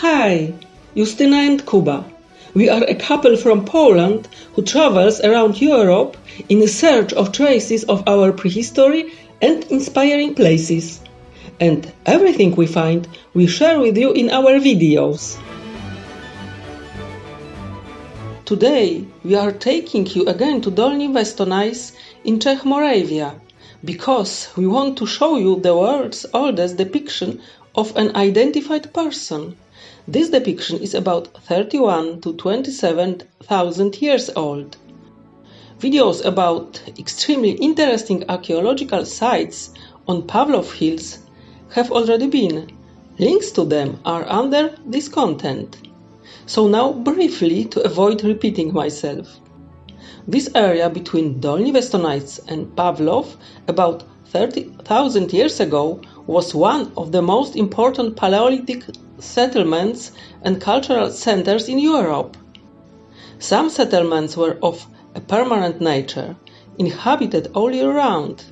Hi, Justyna and Kuba. We are a couple from Poland who travels around Europe in search of traces of our prehistory and inspiring places. And everything we find, we share with you in our videos. Today, we are taking you again to Dolní Věstonice in Czech Moravia because we want to show you the world's oldest depiction of an identified person. This depiction is about 31 to 27,000 years old. Videos about extremely interesting archaeological sites on Pavlov Hills have already been. Links to them are under this content. So now briefly to avoid repeating myself. This area between Dolní Věstonice and Pavlov about 30,000 years ago was one of the most important Paleolithic settlements and cultural centers in Europe. Some settlements were of a permanent nature, inhabited all year round.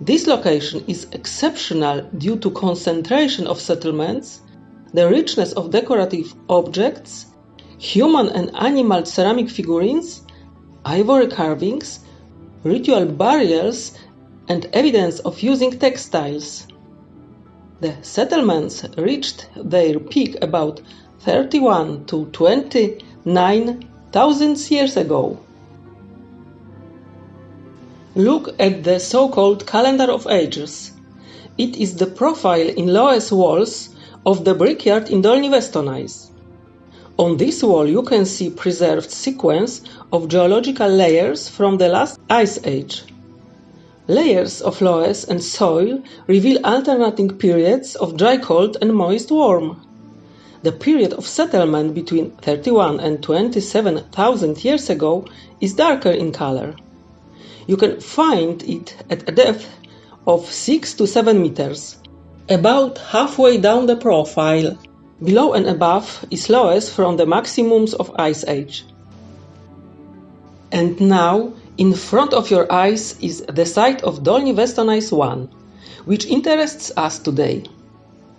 This location is exceptional due to concentration of settlements, the richness of decorative objects, human and animal ceramic figurines, ivory carvings, ritual burials, and evidence of using textiles. The settlements reached their peak about 31 to 29,000 years ago. Look at the so-called calendar of ages. It is the profile in Loess walls of the brickyard in Dolní Věstonice. On this wall you can see preserved sequence of geological layers from the last ice age. Layers of loess and soil reveal alternating periods of dry cold and moist warm. The period of settlement between 31 and 27,000 years ago is darker in color. You can find it at a depth of 6 to 7 meters, about halfway down the profile. Below and above is loess from the maximums of Ice Age. And now in front of your eyes is the site of Dolní Věstonice 1, which interests us today.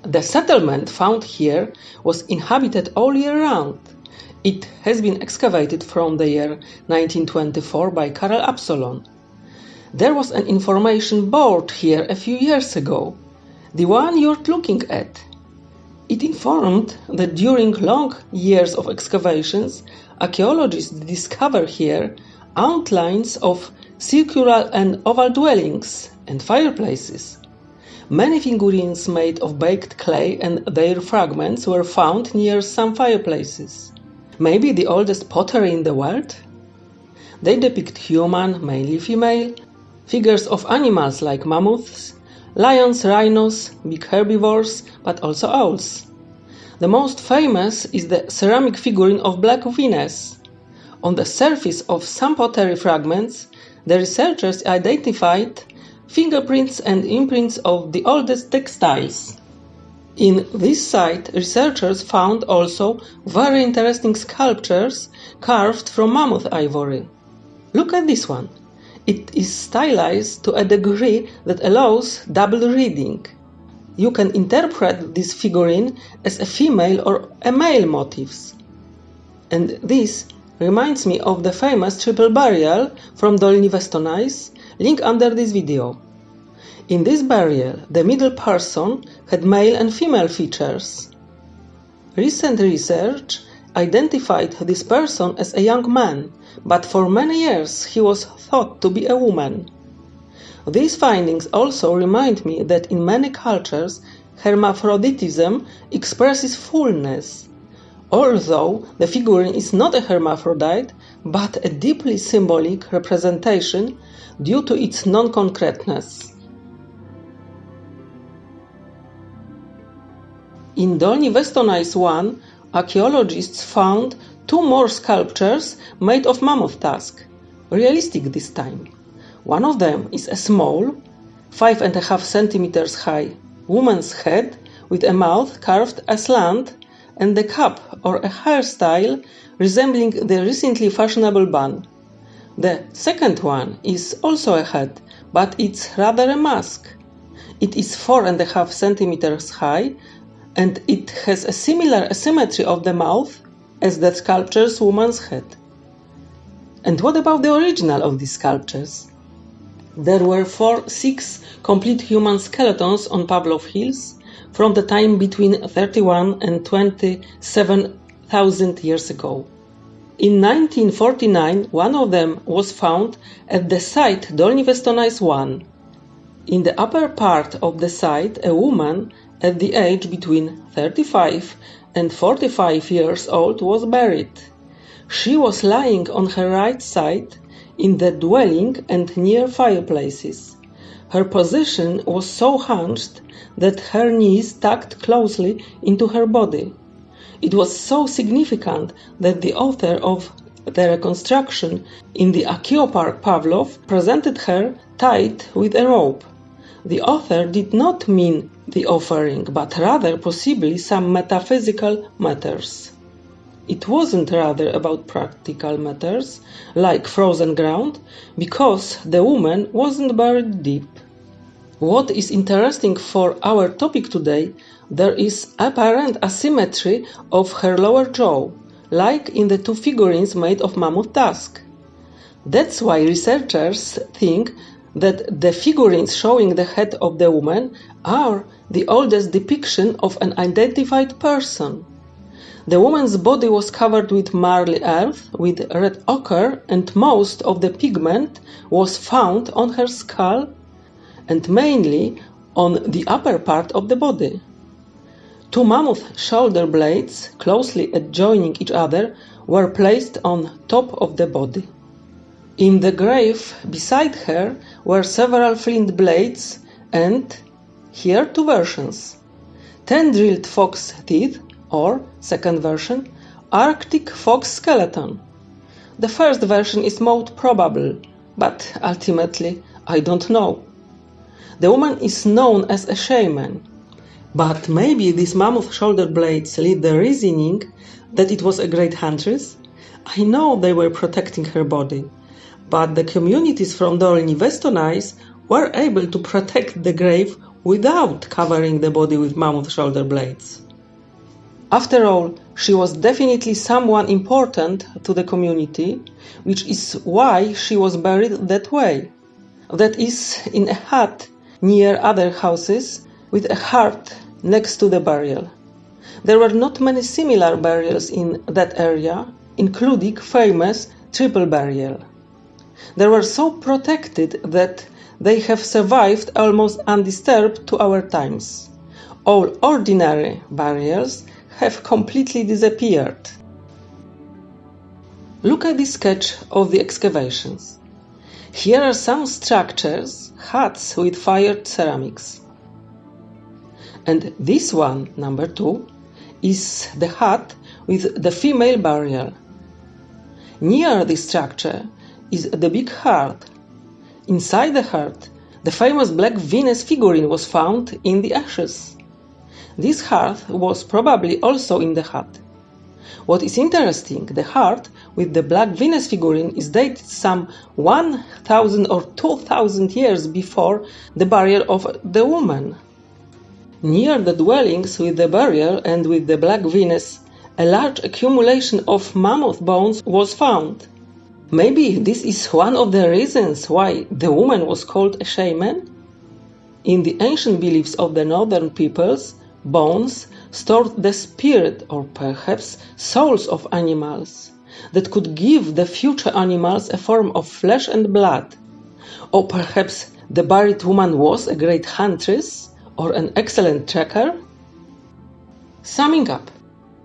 The settlement found here was inhabited all year round. It has been excavated from the year 1924 by Karel Absolon. There was an information board here a few years ago, the one you're looking at. It informed that during long years of excavations, archaeologists discovered here outlines of circular and oval dwellings and fireplaces. Many figurines made of baked clay and their fragments were found near some fireplaces. Maybe the oldest pottery in the world? They depict human, mainly female, figures of animals like mammoths, lions, rhinos, big herbivores, but also owls. The most famous is the ceramic figurine of Black Venus, on the surface of some pottery fragments, the researchers identified fingerprints and imprints of the oldest textiles. In this site, researchers found also very interesting sculptures carved from mammoth ivory. Look at this one. It is stylized to a degree that allows double reading. You can interpret this figurine as a female or a male motifs. And this reminds me of the famous triple burial from Dolní Věstonice, link under this video. In this burial, the middle person had male and female features. Recent research identified this person as a young man, but for many years he was thought to be a woman. These findings also remind me that in many cultures hermaphroditism expresses fullness, although the figurine is not a hermaphrodite, but a deeply symbolic representation due to its non-concreteness. In Dolní Věstonice 1, archaeologists found two more sculptures made of mammoth tusk, realistic this time. One of them is a small, five and a half centimeters high, woman's head with a mouth carved aslant and the cap or a hairstyle resembling the recently fashionable bun. The second one is also a hat, but it's rather a mask. It is four and a half centimeters high and it has a similar asymmetry of the mouth as the sculpture's woman's head. And what about the original of these sculptures? There were four, six complete human skeletons on Pavlov Hills from the time between 31 and 27,000 years ago. In 1949, one of them was found at the site Dolní Věstonice 1. In the upper part of the site, a woman at the age between 35 and 45 years old was buried. She was lying on her right side in the dwelling and near fireplaces. Her position was so hunched that her knees tucked closely into her body. It was so significant that the author of the reconstruction in the Archaeopark Pavlov presented her tied with a rope. The author did not mean the offering, but rather possibly some metaphysical matters. It wasn't rather about practical matters, like frozen ground, because the woman wasn't buried deep. What is interesting for our topic today, there is apparent asymmetry of her lower jaw, like in the two figurines made of mammoth tusk. That's why researchers think that the figurines showing the head of the woman are the oldest depiction of an identified person. The woman's body was covered with marly earth with red ochre, and most of the pigment was found on her skull and mainly on the upper part of the body. Two mammoth shoulder blades, closely adjoining each other, were placed on top of the body. In the grave beside her were several flint blades and, here two versions, ten drilled fox teeth or, second version, Arctic fox skeleton. The first version is most probable, but ultimately I don't know. The woman is known as a shaman, but maybe these mammoth shoulder blades lead the reasoning that it was a great huntress? I know they were protecting her body, but the communities from Dolní Věstonice were able to protect the grave without covering the body with mammoth shoulder blades. After all, she was definitely someone important to the community, which is why she was buried that way. That is, in a hut near other houses with a hearth next to the burial. There were not many similar burials in that area, including famous triple burial. They were so protected that they have survived almost undisturbed to our times. All ordinary burials have completely disappeared. Look at this sketch of the excavations. Here are some structures, huts with fired ceramics. And this one, number two, is the hut with the female burial. Near this structure is the big heart. Inside the heart, the famous black Venus figurine was found in the ashes. This hearth was probably also in the hut. What is interesting, the heart with the black Venus figurine is dated some 1000 or 2000 years before the burial of the woman. Near the dwellings with the burial and with the black Venus, a large accumulation of mammoth bones was found. Maybe this is one of the reasons why the woman was called a shaman? In the ancient beliefs of the northern peoples, bones stored the spirit or perhaps souls of animals that could give the future animals a form of flesh and blood. Or perhaps the buried woman was a great huntress or an excellent tracker? Summing up,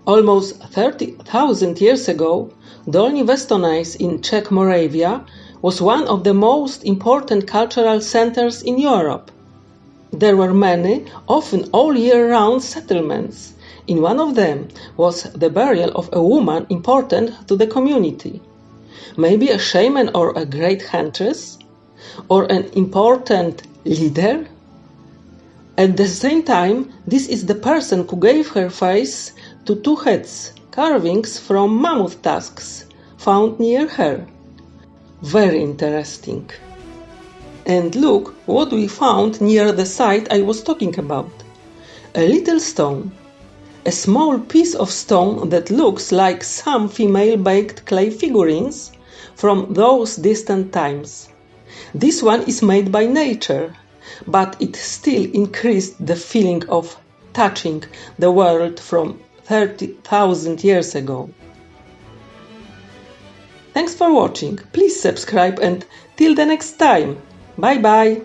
almost 30,000 years ago, Dolní Věstonice in Czech Moravia was one of the most important cultural centers in Europe. There were many, often all year round settlements. In one of them was the burial of a woman important to the community. Maybe a shaman or a great huntress? Or an important leader? At the same time, this is the person who gave her face to two heads carvings from mammoth tusks found near her. Very interesting. And look what we found near the site I was talking about. A little stone, a small piece of stone that looks like some female baked clay figurines from those distant times. This one is made by nature, but it still increased the feeling of touching the world from 30,000 years ago. Thanks for watching. Please subscribe and till the next time. Bye bye.